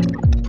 you